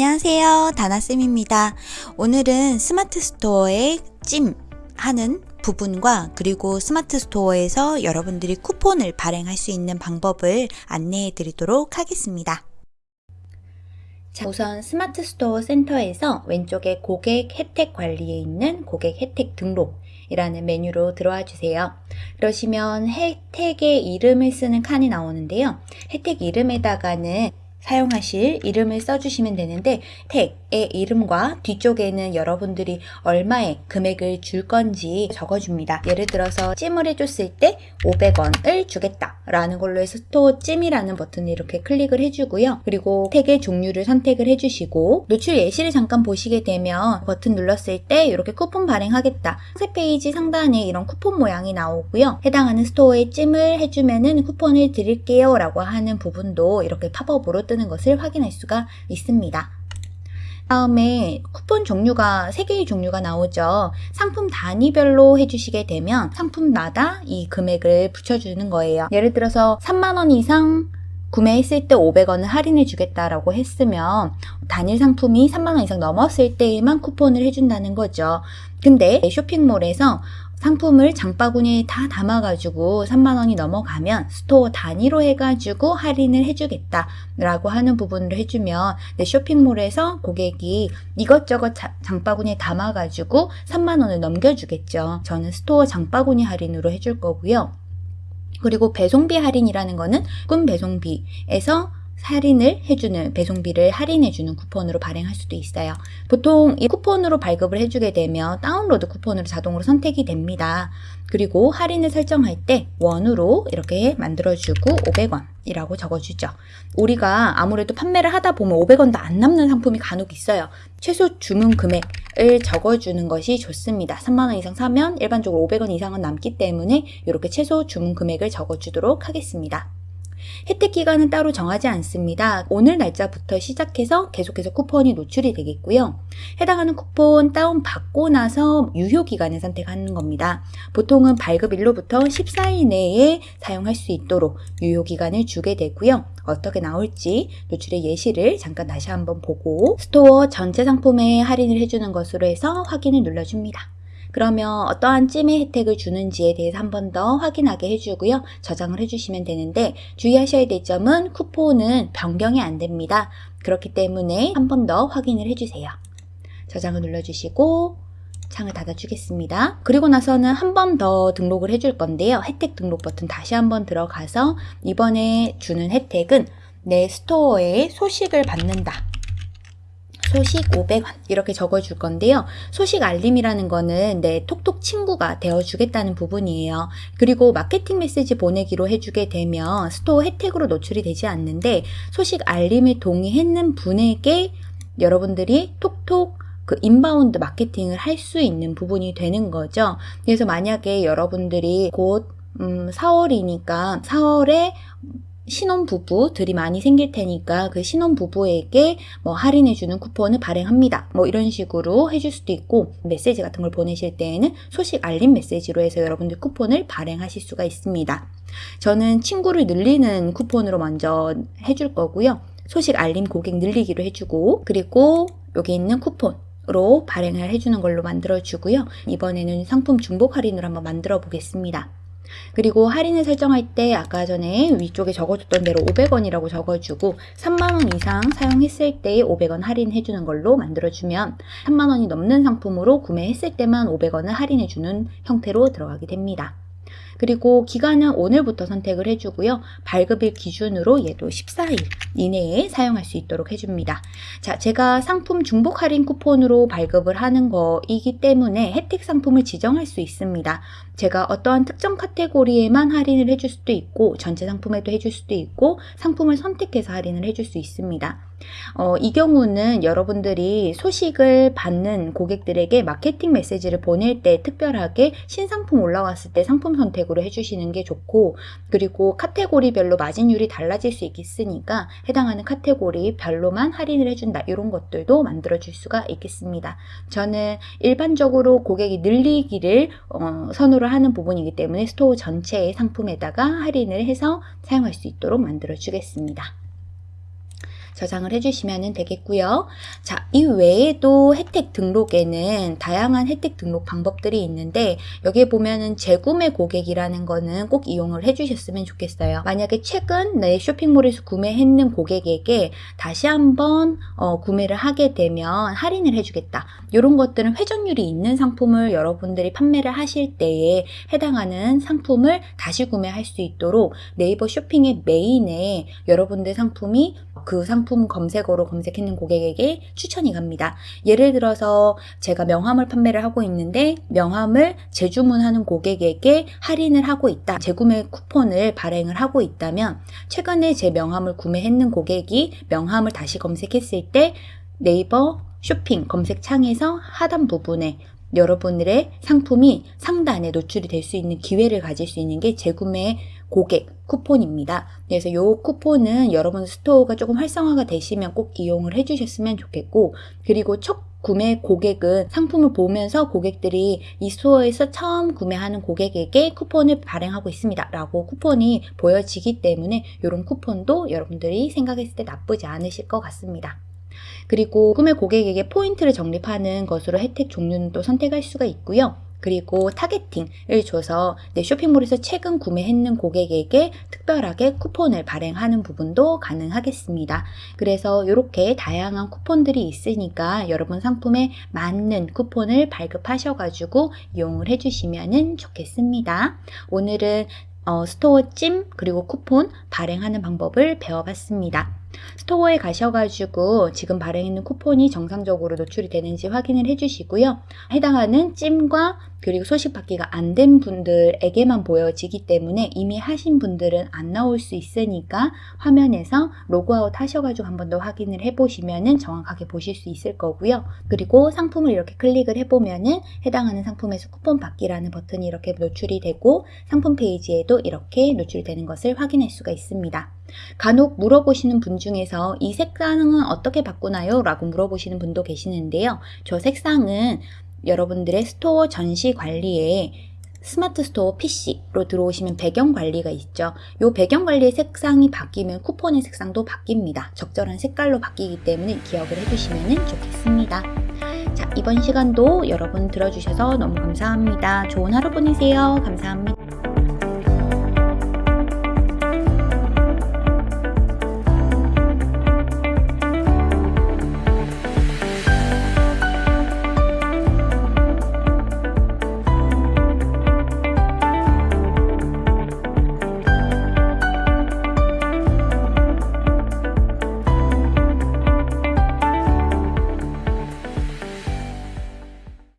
안녕하세요. 다나쌤입니다. 오늘은 스마트 스토어의 찜 하는 부분과 그리고 스마트 스토어에서 여러분들이 쿠폰을 발행할 수 있는 방법을 안내해 드리도록 하겠습니다. 자, 우선 스마트 스토어 센터에서 왼쪽에 고객 혜택 관리에 있는 고객 혜택 등록 이라는 메뉴로 들어와 주세요. 그러시면 혜택의 이름을 쓰는 칸이 나오는데요. 혜택 이름에다가는 사용하실 이름을 써주시면 되는데 혜택의 이름과 뒤쪽에는 여러분들이 얼마의 금액을 줄 건지 적어줍니다. 예를 들어서 찜을 해줬을 때 500원을 주겠다 라는 걸로 해서 스토어 찜이라는 버튼을 이렇게 클릭을 해주고요. 그리고 혜택의 종류를 선택을 해주시고 노출 예시를 잠깐 보시게 되면 버튼 눌렀을 때 이렇게 쿠폰 발행하겠다. 새 페이지 상단에 이런 쿠폰 모양이 나오고요. 해당하는 스토어에 찜을 해주면 은 쿠폰을 드릴게요 라고 하는 부분도 이렇게 팝업으로 뜨는 것을 확인할 수가 있습니다. 다음에 쿠폰 종류가 3개의 종류가 나오죠. 상품 단위별로 해주시게 되면 상품마다 이 금액을 붙여주는 거예요. 예를 들어서 3만원 이상 구매했을 때 500원을 할인해 주겠다라고 했으면 단일 상품이 3만원 이상 넘었을 때에만 쿠폰을 해준다는 거죠. 근데 쇼핑몰에서 상품을 장바구니에 다 담아가지고 3만원이 넘어가면 스토어 단위로 해가지고 할인을 해주겠다 라고 하는 부분을 해주면 내 쇼핑몰에서 고객이 이것저것 장바구니에 담아가지고 3만원을 넘겨주겠죠. 저는 스토어 장바구니 할인으로 해줄 거고요. 그리고 배송비 할인이라는 거는 꿈 배송비에서 할인을 해주는 배송비를 할인해주는 쿠폰으로 발행할 수도 있어요. 보통 이 쿠폰으로 발급을 해주게 되면 다운로드 쿠폰으로 자동으로 선택이 됩니다. 그리고 할인을 설정할 때 원으로 이렇게 만들어주고 500원이라고 적어주죠. 우리가 아무래도 판매를 하다 보면 500원도 안 남는 상품이 간혹 있어요. 최소 주문 금액을 적어주는 것이 좋습니다. 3만원 이상 사면 일반적으로 500원 이상은 남기 때문에 이렇게 최소 주문 금액을 적어주도록 하겠습니다. 혜택 기간은 따로 정하지 않습니다. 오늘 날짜부터 시작해서 계속해서 쿠폰이 노출이 되겠고요. 해당하는 쿠폰 다운받고 나서 유효 기간을 선택하는 겁니다. 보통은 발급일로부터 14일 내에 사용할 수 있도록 유효 기간을 주게 되고요. 어떻게 나올지 노출의 예시를 잠깐 다시 한번 보고 스토어 전체 상품에 할인을 해주는 것으로 해서 확인을 눌러줍니다. 그러면 어떠한 찜의 혜택을 주는지에 대해서 한 번 더 확인하게 해주고요. 저장을 해주시면 되는데 주의하셔야 될 점은 쿠폰은 변경이 안 됩니다. 그렇기 때문에 한 번 더 확인을 해주세요. 저장을 눌러주시고 창을 닫아주겠습니다. 그리고 나서는 한 번 더 등록을 해줄 건데요. 혜택 등록 버튼 다시 한 번 들어가서 이번에 주는 혜택은 내 스토어에 소식을 받는다. 소식 500원 이렇게 적어줄 건데요. 소식 알림이라는 거는 내 톡톡 친구가 되어주겠다는 부분이에요. 그리고 마케팅 메시지 보내기로 해주게 되면 스토어 혜택으로 노출이 되지 않는데 소식 알림에 동의했는 분에게 여러분들이 톡톡 그 인바운드 마케팅을 할 수 있는 부분이 되는 거죠. 그래서 만약에 여러분들이 곧 음, 4월이니까 4월에 신혼부부들이 많이 생길 테니까 그 신혼부부에게 뭐 할인해주는 쿠폰을 발행합니다. 뭐 이런 식으로 해줄 수도 있고 메시지 같은 걸 보내실 때에는 소식 알림 메시지로 해서 여러분들 쿠폰을 발행하실 수가 있습니다. 저는 친구를 늘리는 쿠폰으로 먼저 해줄 거고요. 소식 알림 고객 늘리기로 해주고 그리고 여기 있는 쿠폰 으로 발행을 해주는 걸로 만들어 주고요. 이번에는 상품 중복 할인으로 한번 만들어 보겠습니다. 그리고 할인을 설정할 때 아까 전에 위쪽에 적어줬던 대로 500원이라고 적어주고 3만원 이상 사용했을 때 500원 할인해주는 걸로 만들어주면 3만원이 넘는 상품으로 구매했을 때만 500원을 할인해주는 형태로 들어가게 됩니다. 그리고 기간은 오늘부터 선택을 해주고요. 발급일 기준으로 얘도 14일 이내에 사용할 수 있도록 해줍니다. 자, 제가 상품 중복 할인 쿠폰으로 발급을 하는 거이기 때문에 혜택 상품을 지정할 수 있습니다. 제가 어떠한 특정 카테고리에만 할인을 해줄 수도 있고 전체 상품에도 해줄 수도 있고 상품을 선택해서 할인을 해줄 수 있습니다. 어, 이 경우는 여러분들이 소식을 받는 고객들에게 마케팅 메시지를 보낼 때 특별하게 신상품 올라왔을 때 상품 선택으로 해주시는 게 좋고 그리고 카테고리별로 마진율이 달라질 수 있겠으니까 해당하는 카테고리 별로만 할인을 해준다 이런 것들도 만들어 줄 수가 있겠습니다. 저는 일반적으로 고객이 늘리기를 어, 선호를 하는 부분이기 때문에 스토어 전체의 상품에다가 할인을 해서 사용할 수 있도록 만들어 주겠습니다. 저장을 해주시면 되겠고요. 자, 이 외에도 혜택 등록에는 다양한 혜택 등록 방법들이 있는데 여기에 보면은 재구매 고객이라는 거는 꼭 이용을 해주셨으면 좋겠어요. 만약에 최근 내 쇼핑몰에서 구매했는 고객에게 다시 한번 어, 구매를 하게 되면 할인을 해주겠다. 이런 것들은 회전율이 있는 상품을 여러분들이 판매를 하실 때에 해당하는 상품을 다시 구매할 수 있도록 네이버 쇼핑의 메인에 여러분들 상품이 그 상품 검색어로 검색했는 고객에게 추천이 갑니다. 예를 들어서 제가 명함을 판매를 하고 있는데 명함을 재주문하는 고객에게 할인을 하고 있다. 재구매 쿠폰을 발행을 하고 있다면 최근에 제 명함을 구매했는 고객이 명함을 다시 검색했을 때 네이버 쇼핑 검색창에서 하단 부분에 여러분들의 상품이 상단에 노출이 될 수 있는 기회를 가질 수 있는 게 재구매 고객 쿠폰입니다. 그래서 이 쿠폰은 여러분 스토어가 조금 활성화가 되시면 꼭 이용을 해주셨으면 좋겠고 그리고 첫 구매 고객은 상품을 보면서 고객들이 이 스토어에서 처음 구매하는 고객에게 쿠폰을 발행하고 있습니다. 라고 쿠폰이 보여지기 때문에 이런 쿠폰도 여러분들이 생각했을 때 나쁘지 않으실 것 같습니다. 그리고 구매 고객에게 포인트를 적립하는 것으로 혜택 종류는 또 선택할 수가 있고요. 그리고 타겟팅을 줘서 내 쇼핑몰에서 최근 구매했는 고객에게 특별하게 쿠폰을 발행하는 부분도 가능하겠습니다. 그래서 이렇게 다양한 쿠폰들이 있으니까 여러분 상품에 맞는 쿠폰을 발급하셔가지고 이용을 해주시면 좋겠습니다. 오늘은 어, 스토어 찜 그리고 쿠폰 발행하는 방법을 배워봤습니다. 스토어에 가셔가지고 지금 발행했는 쿠폰이 정상적으로 노출이 되는지 확인을 해주시고요. 해당하는 찜과 그리고 소식 받기가 안 된 분들에게만 보여지기 때문에 이미 하신 분들은 안 나올 수 있으니까 화면에서 로그아웃 하셔가지고 한 번 더 확인을 해보시면 정확하게 보실 수 있을 거고요. 그리고 상품을 이렇게 클릭을 해보면은 해당하는 상품에서 쿠폰 받기라는 버튼이 이렇게 노출이 되고 상품 페이지에도 이렇게 노출이 되는 것을 확인할 수가 있습니다. 간혹 물어보시는 분 중에서 이 색상은 어떻게 바꾸나요? 라고 물어보시는 분도 계시는데요. 저 색상은 여러분들의 스토어 전시 관리에 스마트 스토어 PC로 들어오시면 배경 관리가 있죠. 이 배경 관리의 색상이 바뀌면 쿠폰의 색상도 바뀝니다. 적절한 색깔로 바뀌기 때문에 기억을 해주시면 좋겠습니다. 자, 이번 시간도 여러분 들어주셔서 너무 감사합니다. 좋은 하루 보내세요. 감사합니다.